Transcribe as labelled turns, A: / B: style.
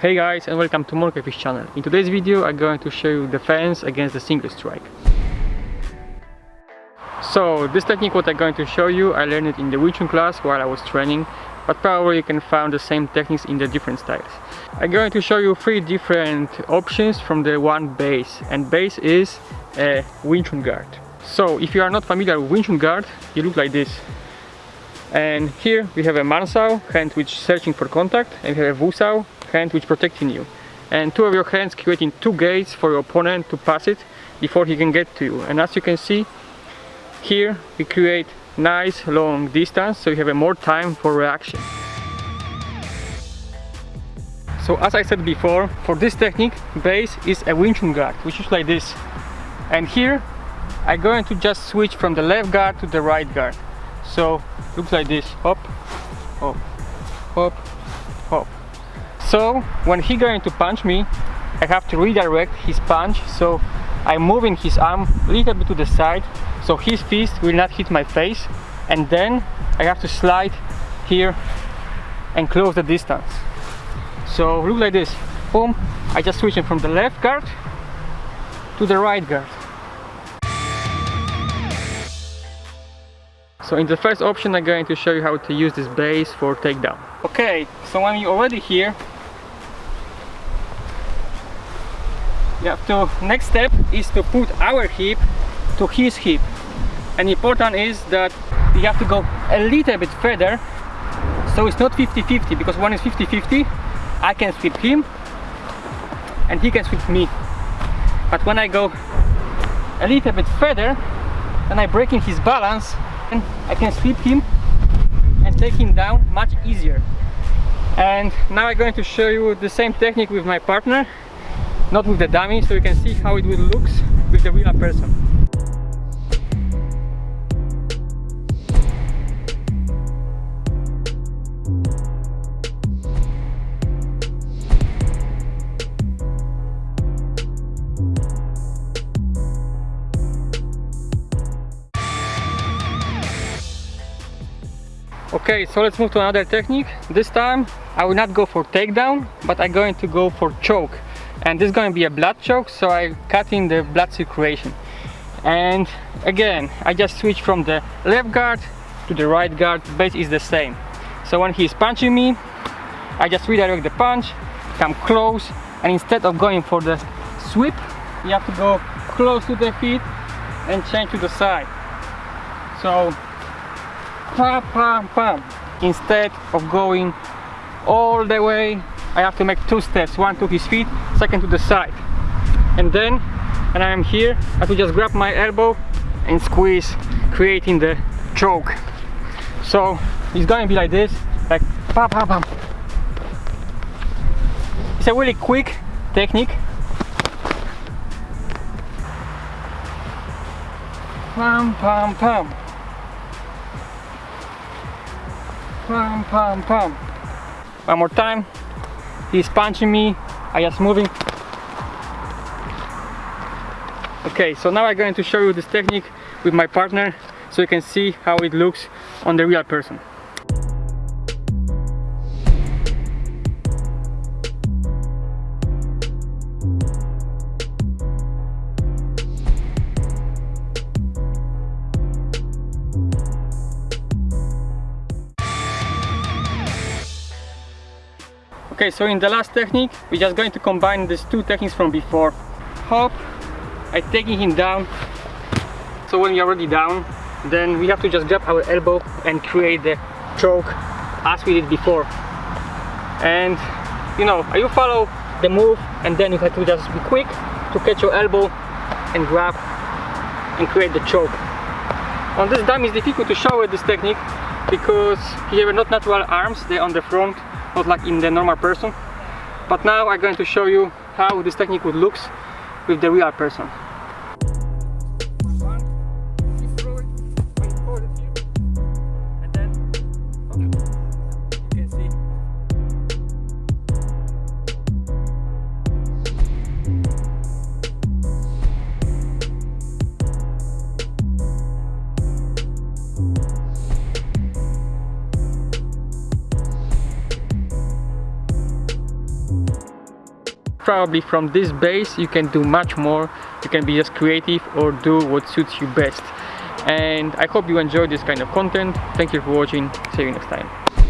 A: Hey guys and welcome to Monkeyfish channel. In today's video I'm going to show you the defense against the single strike. So this technique what I'm going to show you I learned it in the Wing Chun class while I was training but probably you can find the same techniques in the different styles. I'm going to show you three different options from the one base and base is a Wing Chun guard. So if you are not familiar with Wing Chun guard you look like this and here we have a Man Sao, hand which is searching for contact and we have a Vu Sao, hand which protecting you. And two of your hands creating two gates for your opponent to pass it before he can get to you. And as you can see here we create nice long distance so you have a more time for reaction. So as I said before for this technique base is a Wing Chun guard which is like this. And here I'm going to just switch from the left guard to the right guard. So looks like this. Hop hop hop hop so when he going to punch me I have to redirect his punch. So I'm moving his arm a little bit to the side. So his fist will not hit my face. And then I have to slide here and close the distance. So look like this. Boom. I just switch switching from the left guard to the right guard. So in the first option I'm going to show you how to use this base for takedown. Okay, so when you're already here, you have to, next step is to put our hip to his hip. And important is that you have to go a little bit further so it's not 50-50 because one is 50-50 I can sweep him and he can sweep me. But when I go a little bit further and I'm breaking his balance and I can sweep him and take him down much easier and now I'm going to show you the same technique with my partner not with the dummy so you can see how it will looks with the real person Okay, so let's move to another technique. This time I will not go for takedown, but I'm going to go for choke. And this is going to be a blood choke, so I cut in the blood circulation. And again, I just switch from the left guard to the right guard, base is the same. So when he's punching me, I just redirect the punch, come close, and instead of going for the sweep, you have to go close to the feet and change to the side. So pam pam pam instead of going all the way I have to make two steps one to his feet second to the side. And then and I am here I have to just grab my elbow and squeeze creating the choke. So it's going to be like this like pam pam pam. It's a really quick technique. Pam pam pam. Pam pam pam. One more time he's punching me. I just moving. Okay so now I'm going to show you this technique with my partner so you can see how it looks on the real person Okay, so in the last technique, we're just going to combine these two techniques from before. Hop, I taking him down. So when you're already down, then we have to just grab our elbow and create the choke as we did before. And you know, you follow the move and then you have to just be quick to catch your elbow and grab and create the choke. On this dummy it's difficult to show this technique because he have not natural arms, they're on the front not like in the normal person. But now I'm going to show you how this technique would looks with the real person probably from this base you can do much more. You can be just creative or do what suits you best. And I hope you enjoyed this kind of content. Thank you for watching. See you next time